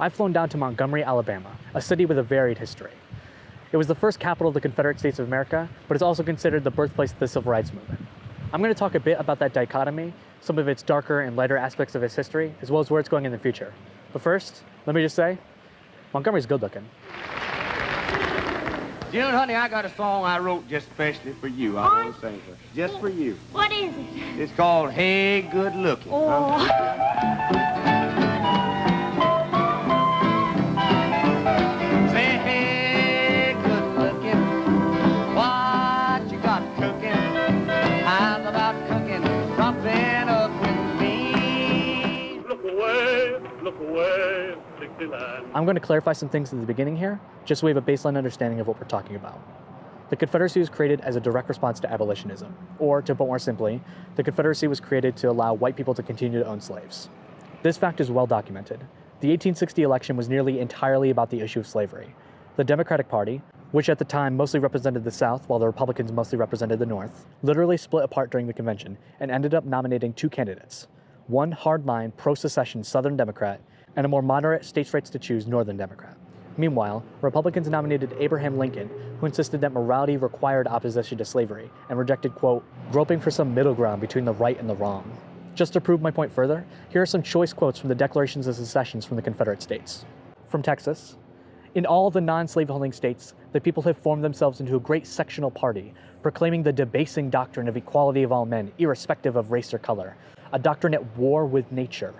I've flown down to Montgomery, Alabama, a city with a varied history. It was the first capital of the Confederate States of America, but it's also considered the birthplace of the Civil Rights Movement. I'm going to talk a bit about that dichotomy, some of its darker and lighter aspects of its history, as well as where it's going in the future. But first, let me just say, Montgomery's good looking. June, honey, I got a song I wrote just especially for you. I want to sing it. Just for you. What is it? It's called Hey Good Looking. Oh. Look away, 69. I'm going to clarify some things at the beginning here, just so we have a baseline understanding of what we're talking about. The Confederacy was created as a direct response to abolitionism, or to put more simply, the Confederacy was created to allow white people to continue to own slaves. This fact is well documented. The 1860 election was nearly entirely about the issue of slavery. The Democratic Party, which at the time mostly represented the South while the Republicans mostly represented the North, literally split apart during the convention and ended up nominating two candidates one hardline pro secession Southern Democrat and a more moderate states' rights to choose Northern Democrat. Meanwhile, Republicans nominated Abraham Lincoln, who insisted that morality required opposition to slavery and rejected, quote, groping for some middle ground between the right and the wrong. Just to prove my point further, here are some choice quotes from the Declarations of Secessions from the Confederate States. From Texas, in all the non-slaveholding states, the people have formed themselves into a great sectional party, proclaiming the debasing doctrine of equality of all men, irrespective of race or color, a doctrine at war with nature,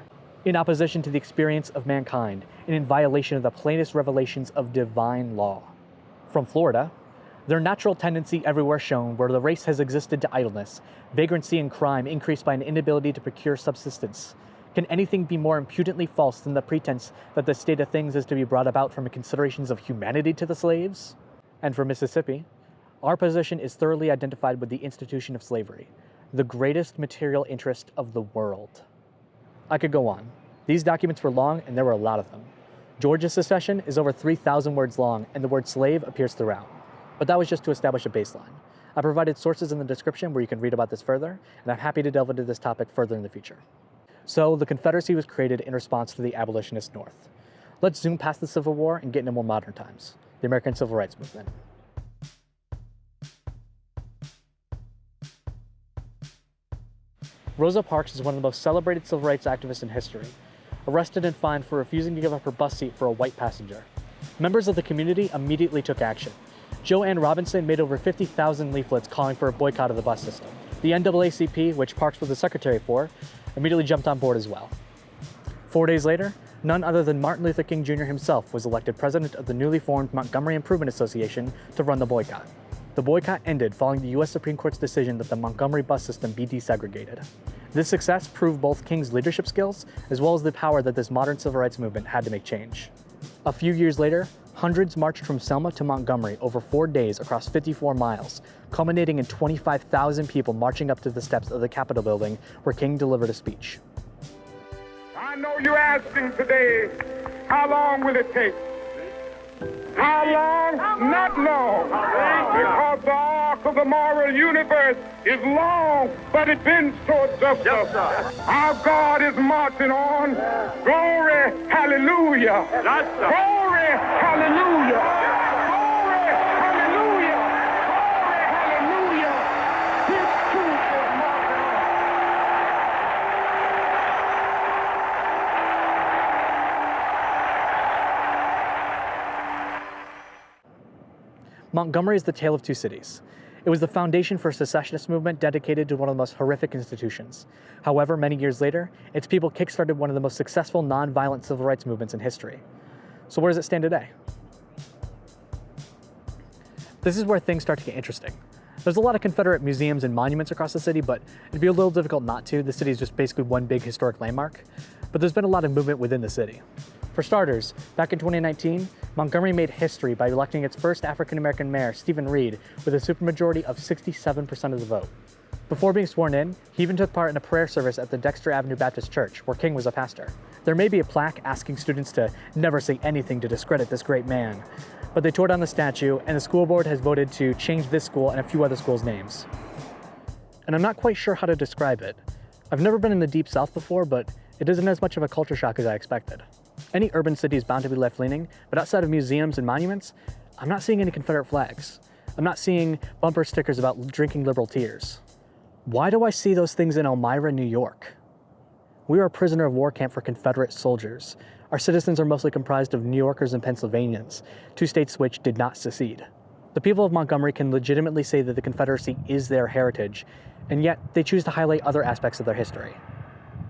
in opposition to the experience of mankind, and in violation of the plainest revelations of divine law. From Florida, their natural tendency everywhere shown where the race has existed to idleness, vagrancy and crime increased by an inability to procure subsistence. Can anything be more impudently false than the pretense that the state of things is to be brought about from considerations of humanity to the slaves? And for Mississippi, our position is thoroughly identified with the institution of slavery, the greatest material interest of the world. I could go on. These documents were long and there were a lot of them. Georgia's secession is over 3,000 words long and the word slave appears throughout. But that was just to establish a baseline. I provided sources in the description where you can read about this further, and I'm happy to delve into this topic further in the future. So the Confederacy was created in response to the abolitionist North. Let's zoom past the Civil War and get into more modern times, the American Civil Rights Movement. Rosa Parks is one of the most celebrated civil rights activists in history, arrested and fined for refusing to give up her bus seat for a white passenger. Members of the community immediately took action. Jo Ann Robinson made over 50,000 leaflets calling for a boycott of the bus system. The NAACP, which Parks was the secretary for, immediately jumped on board as well. Four days later, none other than Martin Luther King Jr. himself was elected president of the newly formed Montgomery Improvement Association to run the boycott. The boycott ended following the U.S. Supreme Court's decision that the Montgomery bus system be desegregated. This success proved both King's leadership skills as well as the power that this modern civil rights movement had to make change. A few years later, hundreds marched from Selma to Montgomery over four days across 54 miles, culminating in 25,000 people marching up to the steps of the Capitol building where King delivered a speech. I know you're asking today, how long will it take? How long? Not long. Because the arc of the moral universe is long, but it bends towards justice. Our God is marching on. Glory, hallelujah. Glory, hallelujah. Glory, hallelujah. Glory, hallelujah. His truth is marching on. Montgomery is the tale of two cities. It was the foundation for a secessionist movement dedicated to one of the most horrific institutions. However, many years later, its people kickstarted one of the most successful nonviolent civil rights movements in history. So where does it stand today? This is where things start to get interesting. There's a lot of Confederate museums and monuments across the city, but it'd be a little difficult not to. The city is just basically one big historic landmark. But there's been a lot of movement within the city. For starters, back in 2019, Montgomery made history by electing its first African-American mayor, Steven Reed, with a supermajority of 67% of the vote. Before being sworn in, he even took part in a prayer service at the Dexter Avenue Baptist Church, where King was a pastor. There may be a plaque asking students to never say anything to discredit this great man, but they tore down the statue, and the school board has voted to change this school and a few other schools' names. And I'm not quite sure how to describe it. I've never been in the Deep South before, but it isn't as much of a culture shock as I expected. Any urban city is bound to be left leaning, but outside of museums and monuments, I'm not seeing any Confederate flags. I'm not seeing bumper stickers about drinking liberal tears. Why do I see those things in Elmira, New York? We are a prisoner of war camp for Confederate soldiers. Our citizens are mostly comprised of New Yorkers and Pennsylvanians, two states which did not secede. The people of Montgomery can legitimately say that the Confederacy is their heritage, and yet they choose to highlight other aspects of their history.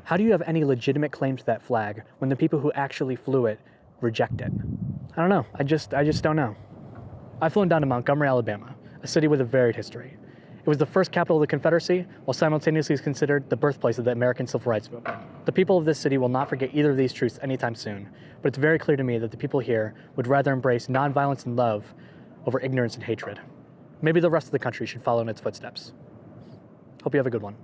How do you have any legitimate claim to that flag when the people who actually flew it reject it? I don't know. I just I just don't know. I've flown down to Montgomery, Alabama, a city with a varied history. It was the first capital of the Confederacy, while simultaneously considered the birthplace of the American Civil Rights Movement. The people of this city will not forget either of these truths anytime soon, but it's very clear to me that the people here would rather embrace nonviolence and love over ignorance and hatred. Maybe the rest of the country should follow in its footsteps. Hope you have a good one.